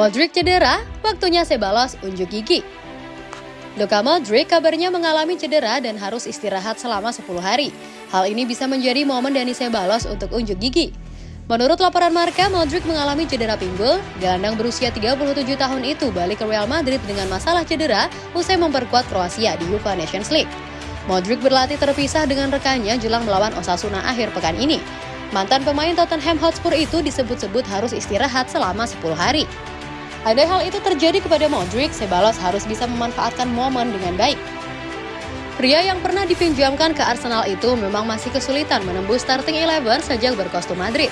Modric cedera, waktunya Sebalos unjuk gigi. Luka Modric kabarnya mengalami cedera dan harus istirahat selama 10 hari. Hal ini bisa menjadi momen Dani Sebalos untuk unjuk gigi. Menurut laporan Marka, Modric mengalami cedera pinggul. Gelandang berusia 37 tahun itu balik ke Real Madrid dengan masalah cedera usai memperkuat Kroasia di UEFA Nations League. Modric berlatih terpisah dengan rekannya jelang melawan Osasuna akhir pekan ini. Mantan pemain Tottenham Hotspur itu disebut-sebut harus istirahat selama 10 hari. Andai hal itu terjadi kepada Modric, Sebalos harus bisa memanfaatkan momen dengan baik. Pria yang pernah dipinjamkan ke Arsenal itu memang masih kesulitan menembus starting eleven sejak berkostum Madrid.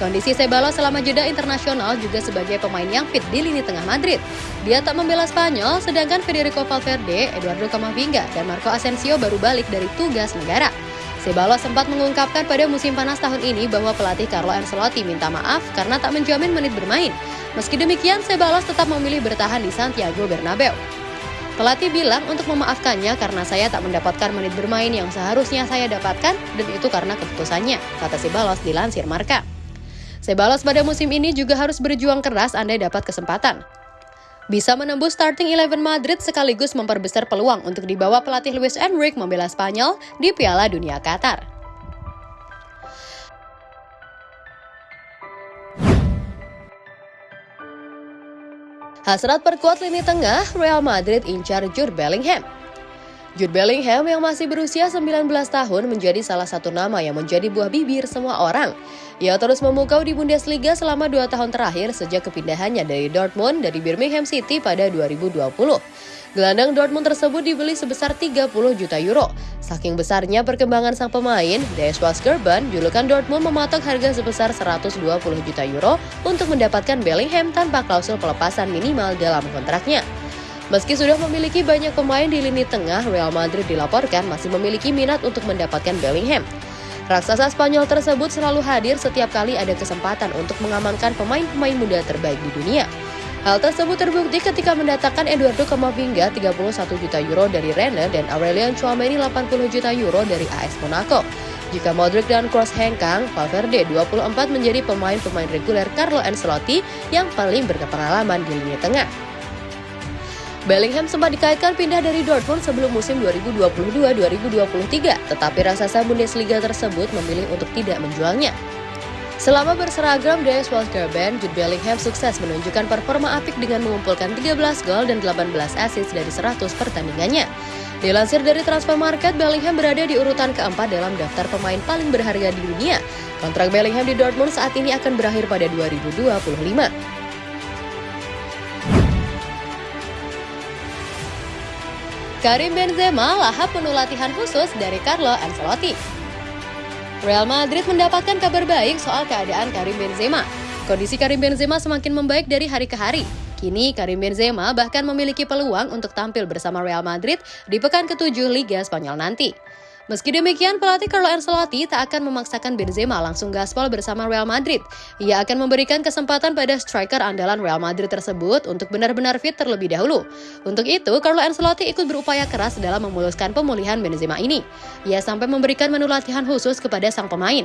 Kondisi Sebalos selama jeda internasional juga sebagai pemain yang fit di lini tengah Madrid. Dia tak membela Spanyol, sedangkan Federico Valverde, Eduardo Camavinga, dan Marco Asensio baru balik dari tugas negara. Sebalos sempat mengungkapkan pada musim panas tahun ini bahwa pelatih Carlo Ancelotti minta maaf karena tak menjamin menit bermain. Meski demikian, Sebalos tetap memilih bertahan di Santiago Bernabeu. Pelatih bilang untuk memaafkannya karena saya tak mendapatkan menit bermain yang seharusnya saya dapatkan dan itu karena keputusannya, kata Sebalos dilansir Marka. Sebalos pada musim ini juga harus berjuang keras andai dapat kesempatan bisa menembus starting eleven Madrid sekaligus memperbesar peluang untuk dibawa pelatih Luis Enrique membela Spanyol di Piala Dunia Qatar. Hasrat perkuat lini tengah, Real Madrid incar Jude Bellingham. Jude Bellingham yang masih berusia 19 tahun menjadi salah satu nama yang menjadi buah bibir semua orang. Ia terus memukau di Bundesliga selama dua tahun terakhir sejak kepindahannya dari Dortmund dari Birmingham City pada 2020. Gelandang Dortmund tersebut dibeli sebesar 30 juta euro. Saking besarnya perkembangan sang pemain, Deswas Gerban, julukan Dortmund mematok harga sebesar 120 juta euro untuk mendapatkan Bellingham tanpa klausul pelepasan minimal dalam kontraknya. Meski sudah memiliki banyak pemain di lini tengah, Real Madrid dilaporkan masih memiliki minat untuk mendapatkan Bellingham. Raksasa Spanyol tersebut selalu hadir setiap kali ada kesempatan untuk mengamankan pemain-pemain muda terbaik di dunia. Hal tersebut terbukti ketika mendatangkan Eduardo Camavinga 31 juta euro dari Rennes dan Aurelian Chouameni 80 juta euro dari AS Monaco. Jika Modric dan Kroos hengkang, Valverde 24 menjadi pemain-pemain reguler Carlo Ancelotti yang paling berpengalaman di lini tengah. Bellingham sempat dikaitkan pindah dari Dortmund sebelum musim 2022-2023, tetapi raksasa Bundesliga tersebut memilih untuk tidak menjualnya. Selama berseragam DS Band, Jude Bellingham sukses menunjukkan performa apik dengan mengumpulkan 13 gol dan 18 assist dari 100 pertandingannya. Dilansir dari Transfer Market, Bellingham berada di urutan keempat dalam daftar pemain paling berharga di dunia. Kontrak Bellingham di Dortmund saat ini akan berakhir pada 2025. Karim Benzema lahap penuh latihan khusus dari Carlo Ancelotti. Real Madrid mendapatkan kabar baik soal keadaan Karim Benzema. Kondisi Karim Benzema semakin membaik dari hari ke hari. Kini Karim Benzema bahkan memiliki peluang untuk tampil bersama Real Madrid di pekan ke-7 Liga Spanyol nanti. Meski demikian, pelatih Carlo Ancelotti tak akan memaksakan Benzema langsung gaspol bersama Real Madrid. Ia akan memberikan kesempatan pada striker andalan Real Madrid tersebut untuk benar-benar fit terlebih dahulu. Untuk itu, Carlo Ancelotti ikut berupaya keras dalam memuluskan pemulihan Benzema ini. Ia sampai memberikan menu latihan khusus kepada sang pemain.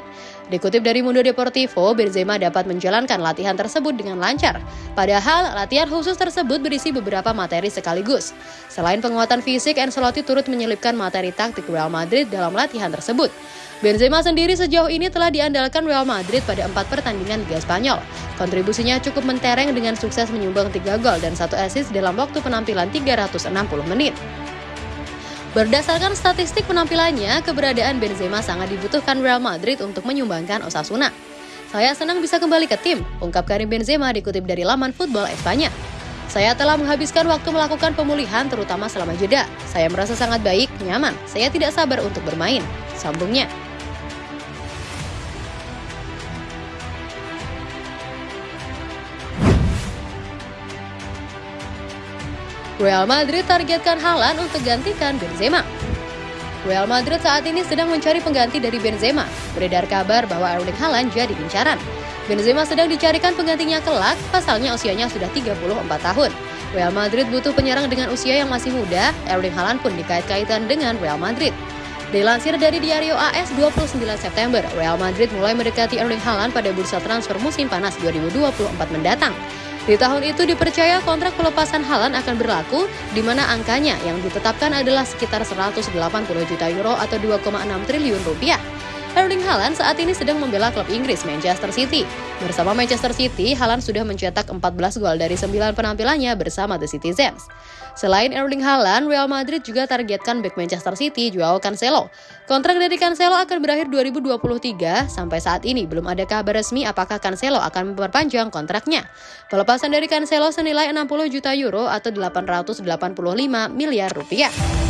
Dikutip dari Mundo Deportivo, Benzema dapat menjalankan latihan tersebut dengan lancar. Padahal, latihan khusus tersebut berisi beberapa materi sekaligus. Selain penguatan fisik, Ancelotti turut menyelipkan materi taktik Real Madrid dalam latihan tersebut. Benzema sendiri sejauh ini telah diandalkan Real Madrid pada empat pertandingan Liga Spanyol. Kontribusinya cukup mentereng dengan sukses menyumbang 3 gol dan satu assist dalam waktu penampilan 360 menit. Berdasarkan statistik penampilannya, keberadaan Benzema sangat dibutuhkan Real Madrid untuk menyumbangkan Osasuna. Saya senang bisa kembali ke tim, ungkap Karim Benzema dikutip dari laman Football Espanya. Saya telah menghabiskan waktu melakukan pemulihan terutama selama jeda. Saya merasa sangat baik, nyaman. Saya tidak sabar untuk bermain. Sambungnya. Real Madrid targetkan Haaland untuk gantikan Benzema. Real Madrid saat ini sedang mencari pengganti dari Benzema. Beredar kabar bahwa Erling Haaland jadi incaran. Benzema sedang dicarikan penggantinya kelak, pasalnya usianya sudah 34 tahun. Real Madrid butuh penyerang dengan usia yang masih muda, Erling Haaland pun dikait-kaitan dengan Real Madrid. Dilansir dari Diario AS 29 September, Real Madrid mulai mendekati Erling Haaland pada bursa transfer musim panas 2024 mendatang. Di tahun itu dipercaya kontrak pelepasan Halan akan berlaku, di mana angkanya yang ditetapkan adalah sekitar 180 juta euro atau 2,6 triliun rupiah. Erling Haaland saat ini sedang membela klub Inggris Manchester City. Bersama Manchester City, Haaland sudah mencetak 14 gol dari 9 penampilannya bersama The Citizens. Selain Erling Haaland, Real Madrid juga targetkan back Manchester City Joao Cancelo. Kontrak dari Cancelo akan berakhir 2023. Sampai saat ini belum ada kabar resmi apakah Cancelo akan memperpanjang kontraknya. Pelepasan dari Cancelo senilai 60 juta euro atau 885 miliar rupiah.